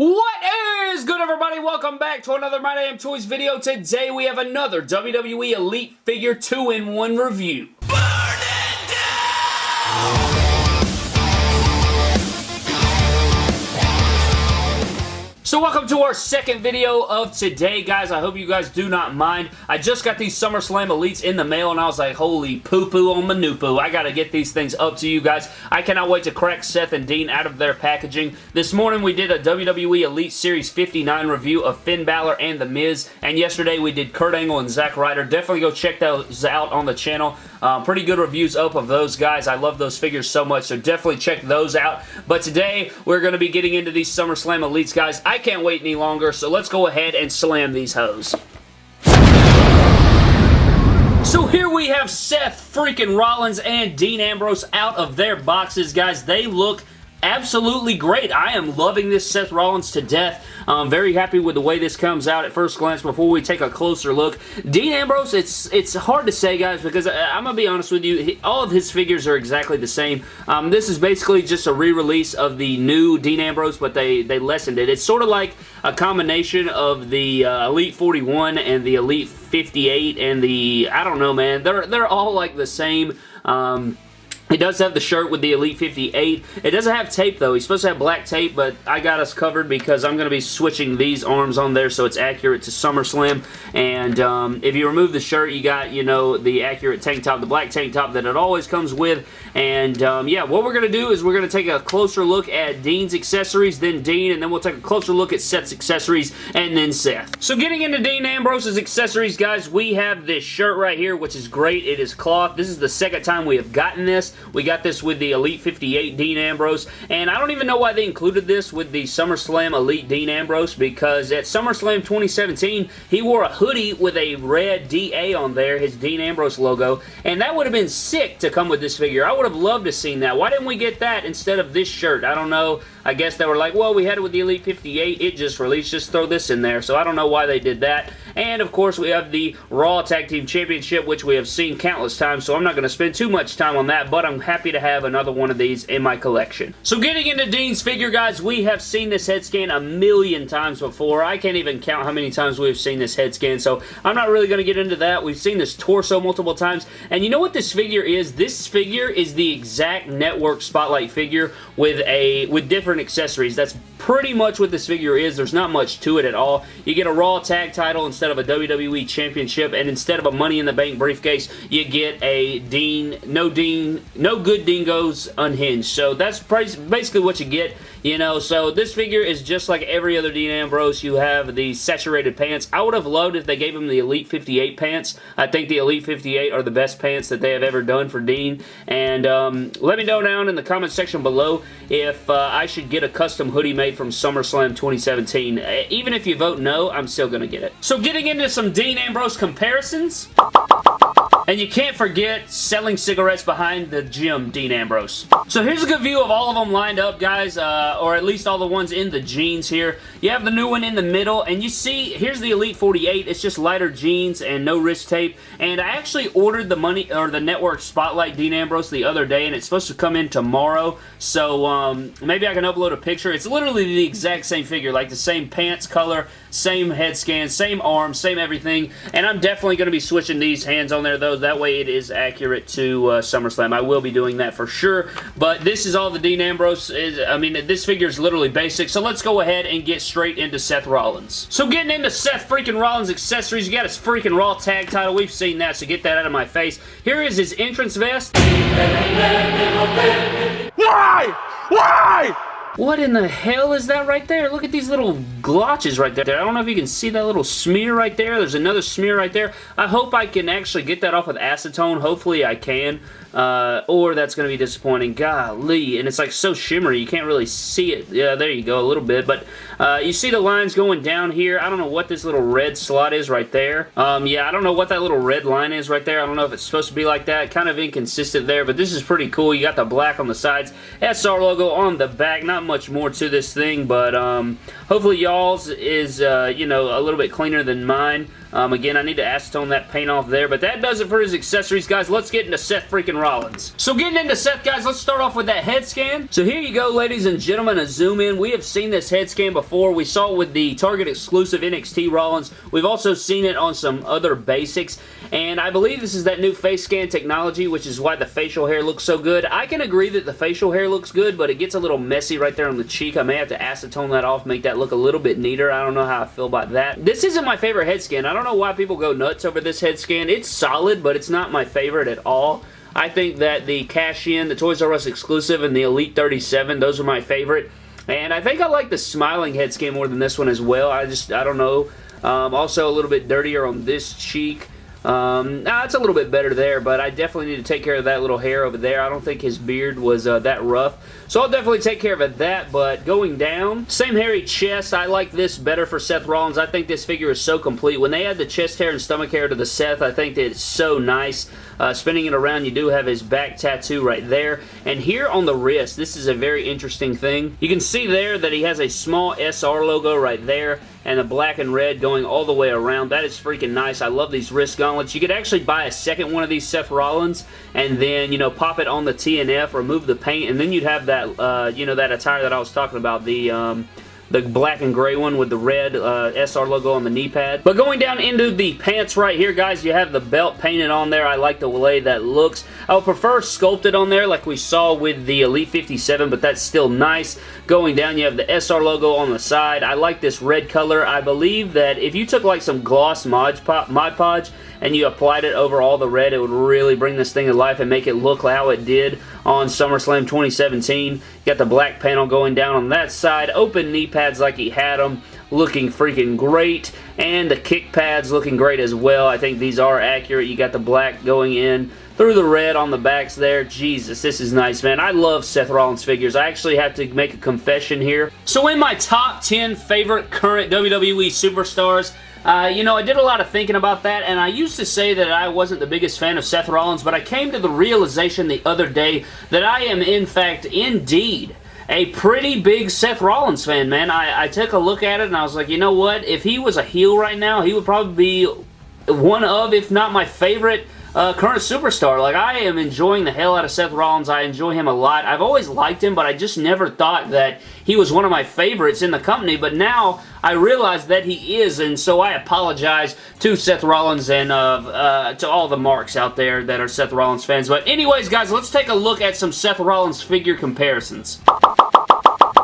What is good everybody? Welcome back to another My Damn Toys video. Today we have another WWE Elite Figure 2-in-1 review. So welcome to our second video of today, guys. I hope you guys do not mind. I just got these SummerSlam Elites in the mail, and I was like, holy poo-poo on Manupoo. I gotta get these things up to you guys. I cannot wait to crack Seth and Dean out of their packaging. This morning, we did a WWE Elite Series 59 review of Finn Balor and The Miz, and yesterday we did Kurt Angle and Zack Ryder. Definitely go check those out on the channel. Uh, pretty good reviews up of those guys. I love those figures so much, so definitely check those out. But today, we're going to be getting into these SummerSlam Elites, guys. I can't wait any longer, so let's go ahead and slam these hoes. So here we have Seth freaking Rollins and Dean Ambrose out of their boxes, guys. They look absolutely great. I am loving this Seth Rollins to death. I'm very happy with the way this comes out at first glance before we take a closer look. Dean Ambrose, it's it's hard to say, guys, because I, am going to be honest with you. He, all of his figures are exactly the same. Um, this is basically just a re-release of the new Dean Ambrose, but they, they lessened it. It's sort of like a combination of the uh, Elite 41 and the Elite 58 and the, I don't know, man. They're, they're all like the same. Um, it does have the shirt with the Elite 58. It doesn't have tape though. He's supposed to have black tape, but I got us covered because I'm going to be switching these arms on there so it's accurate to SummerSlam. And um, if you remove the shirt, you got, you know, the accurate tank top, the black tank top that it always comes with. And um, yeah, what we're going to do is we're going to take a closer look at Dean's accessories, then Dean, and then we'll take a closer look at Seth's accessories, and then Seth. So getting into Dean Ambrose's accessories, guys, we have this shirt right here, which is great. It is cloth. This is the second time we have gotten this. We got this with the Elite 58 Dean Ambrose, and I don't even know why they included this with the SummerSlam Elite Dean Ambrose, because at SummerSlam 2017, he wore a hoodie with a red DA on there, his Dean Ambrose logo, and that would have been sick to come with this figure. I would have loved to seen that. Why didn't we get that instead of this shirt? I don't know. I guess they were like, well, we had it with the Elite 58. It just released. Just throw this in there. So I don't know why they did that. And, of course, we have the Raw Tag Team Championship, which we have seen countless times, so I'm not going to spend too much time on that, but I'm happy to have another one of these in my collection. So getting into Dean's figure, guys, we have seen this head scan a million times before. I can't even count how many times we've seen this head scan, so I'm not really going to get into that. We've seen this torso multiple times, and you know what this figure is? This figure is the exact network spotlight figure with a with different accessories. That's pretty much what this figure is. There's not much to it at all. You get a Raw tag title instead of a WWE Championship, and instead of a Money in the Bank briefcase, you get a Dean, no Dean, no good dingoes unhinged. So that's basically what you get. You know, so this figure is just like every other Dean Ambrose. You have the saturated pants. I would have loved if they gave him the Elite 58 pants. I think the Elite 58 are the best pants that they have ever done for Dean. And um, let me know down in the comment section below if uh, I should get a custom hoodie made from SummerSlam 2017. Uh, even if you vote no, I'm still going to get it. So getting into some Dean Ambrose comparisons... And you can't forget selling cigarettes behind the gym, Dean Ambrose. So here's a good view of all of them lined up, guys, uh, or at least all the ones in the jeans here. You have the new one in the middle, and you see, here's the Elite 48. It's just lighter jeans and no wrist tape. And I actually ordered the money or the Network Spotlight Dean Ambrose the other day, and it's supposed to come in tomorrow. So um, maybe I can upload a picture. It's literally the exact same figure, like the same pants color, same head scan, same arms, same everything. And I'm definitely going to be switching these hands on there, though. That way it is accurate to uh, SummerSlam. I will be doing that for sure. But this is all the Dean Ambrose is. I mean, this figure is literally basic. So let's go ahead and get straight into Seth Rollins. So getting into Seth freaking Rollins accessories, you got his freaking Raw tag title. We've seen that, so get that out of my face. Here is his entrance vest. Why? Why? What in the hell is that right there? Look at these little glotches right there. I don't know if you can see that little smear right there. There's another smear right there. I hope I can actually get that off with acetone. Hopefully I can. Uh, or that's going to be disappointing. Golly. And it's like so shimmery. You can't really see it. Yeah, there you go. A little bit. But uh, you see the lines going down here. I don't know what this little red slot is right there. Um, yeah, I don't know what that little red line is right there. I don't know if it's supposed to be like that. Kind of inconsistent there. But this is pretty cool. You got the black on the sides. SR logo on the back. Not much more to this thing. But um, hopefully y'all's is, uh, you know, a little bit cleaner than mine. Um, again, I need to acetone that paint off there, but that does it for his accessories, guys. Let's get into Seth freaking Rollins. So getting into Seth, guys, let's start off with that head scan. So here you go, ladies and gentlemen, a zoom in. We have seen this head scan before. We saw it with the Target exclusive NXT Rollins. We've also seen it on some other basics, and I believe this is that new face scan technology, which is why the facial hair looks so good. I can agree that the facial hair looks good, but it gets a little messy right there on the cheek. I may have to acetone that off, make that look a little bit neater. I don't know how I feel about that. This isn't my favorite head scan. I don't know why people go nuts over this head scan. It's solid, but it's not my favorite at all. I think that the cash-in, the Toys R Us exclusive, and the Elite 37, those are my favorite. And I think I like the smiling head scan more than this one as well. I just, I don't know. Um, also a little bit dirtier on this cheek. Um, nah, it's a little bit better there, but I definitely need to take care of that little hair over there. I don't think his beard was uh, that rough. So I'll definitely take care of that, but going down, same hairy chest. I like this better for Seth Rollins. I think this figure is so complete. When they add the chest hair and stomach hair to the Seth, I think that it's so nice. Uh, spinning it around, you do have his back tattoo right there. And here on the wrist, this is a very interesting thing. You can see there that he has a small SR logo right there and the black and red going all the way around. That is freaking nice. I love these wrist gauntlets. You could actually buy a second one of these Seth Rollins and then, you know, pop it on the TNF, remove the paint, and then you'd have that, uh, you know, that attire that I was talking about, the, um, the black and gray one with the red uh, SR logo on the knee pad. But going down into the pants right here, guys, you have the belt painted on there. I like the way that looks. I would prefer sculpted on there like we saw with the Elite 57, but that's still nice. Going down, you have the SR logo on the side. I like this red color. I believe that if you took like some gloss Mod, Mod Podge and you applied it over all the red, it would really bring this thing to life and make it look how it did on SummerSlam 2017. You got the black panel going down on that side, open knee pads like he had them, looking freaking great, and the kick pads looking great as well. I think these are accurate. You got the black going in through the red on the backs there. Jesus, this is nice, man. I love Seth Rollins figures. I actually have to make a confession here. So in my top 10 favorite current WWE superstars, uh, you know, I did a lot of thinking about that, and I used to say that I wasn't the biggest fan of Seth Rollins, but I came to the realization the other day that I am, in fact, indeed, a pretty big Seth Rollins fan, man. I, I took a look at it, and I was like, you know what? If he was a heel right now, he would probably be one of, if not my favorite uh, current superstar. Like, I am enjoying the hell out of Seth Rollins. I enjoy him a lot. I've always liked him, but I just never thought that he was one of my favorites in the company. But now, I realize that he is, and so I apologize to Seth Rollins and uh, uh, to all the marks out there that are Seth Rollins fans. But anyways, guys, let's take a look at some Seth Rollins figure comparisons.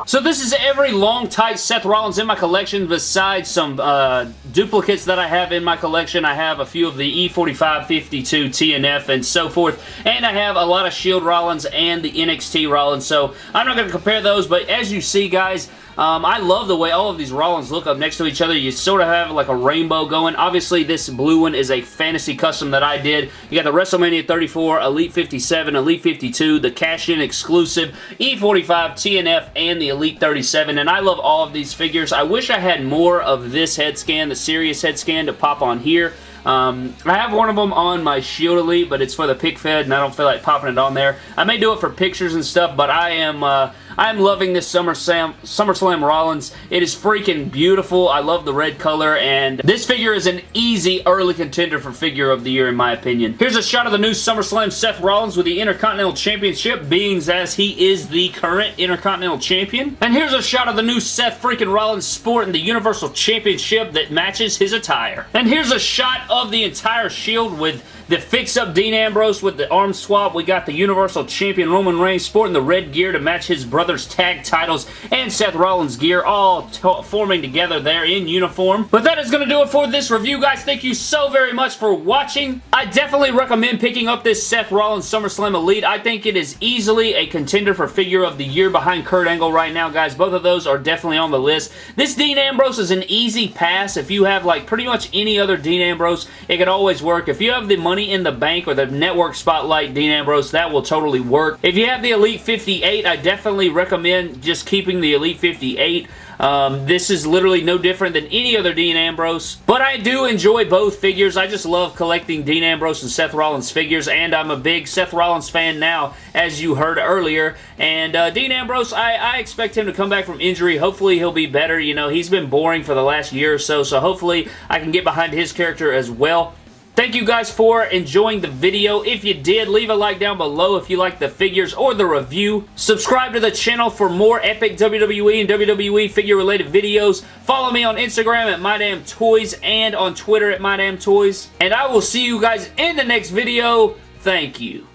So this is every long, tight Seth Rollins in my collection besides some uh, duplicates that I have in my collection. I have a few of the E45, 52, TNF, and so forth. And I have a lot of Shield Rollins and the NXT Rollins. So I'm not going to compare those, but as you see, guys, um, I love the way all of these Rollins look up next to each other. You sort of have like a rainbow going. Obviously, this blue one is a fantasy custom that I did. You got the WrestleMania 34, Elite 57, Elite 52, the cash-in exclusive, E45, TNF, and the Elite 37, and I love all of these figures. I wish I had more of this head scan, the serious head scan, to pop on here. Um, I have one of them on my Shield Elite, but it's for the pick fed, and I don't feel like popping it on there. I may do it for pictures and stuff, but I am... Uh, I'm loving this SummerSlam, SummerSlam Rollins. It is freaking beautiful. I love the red color, and this figure is an easy early contender for figure of the year, in my opinion. Here's a shot of the new SummerSlam Seth Rollins with the Intercontinental Championship, being as he is the current Intercontinental Champion. And here's a shot of the new Seth freaking Rollins sporting the Universal Championship that matches his attire. And here's a shot of the entire Shield with the fix-up Dean Ambrose with the arm swap. We got the Universal Champion Roman Reigns sporting the red gear to match his brother's tag titles and Seth Rollins gear all forming together there in uniform. But that is going to do it for this review, guys. Thank you so very much for watching. I definitely recommend picking up this Seth Rollins SummerSlam Elite. I think it is easily a contender for figure of the year behind Kurt Angle right now, guys. Both of those are definitely on the list. This Dean Ambrose is an easy pass. If you have like pretty much any other Dean Ambrose, it could always work. If you have the money money in the bank or the network spotlight Dean Ambrose, that will totally work. If you have the Elite 58, I definitely recommend just keeping the Elite 58. Um, this is literally no different than any other Dean Ambrose, but I do enjoy both figures. I just love collecting Dean Ambrose and Seth Rollins figures, and I'm a big Seth Rollins fan now, as you heard earlier, and uh, Dean Ambrose, I, I expect him to come back from injury. Hopefully he'll be better. You know, he's been boring for the last year or so, so hopefully I can get behind his character as well. Thank you guys for enjoying the video. If you did, leave a like down below if you like the figures or the review. Subscribe to the channel for more epic WWE and WWE figure related videos. Follow me on Instagram at MyDamnToys and on Twitter at MyDamnToys. And I will see you guys in the next video. Thank you.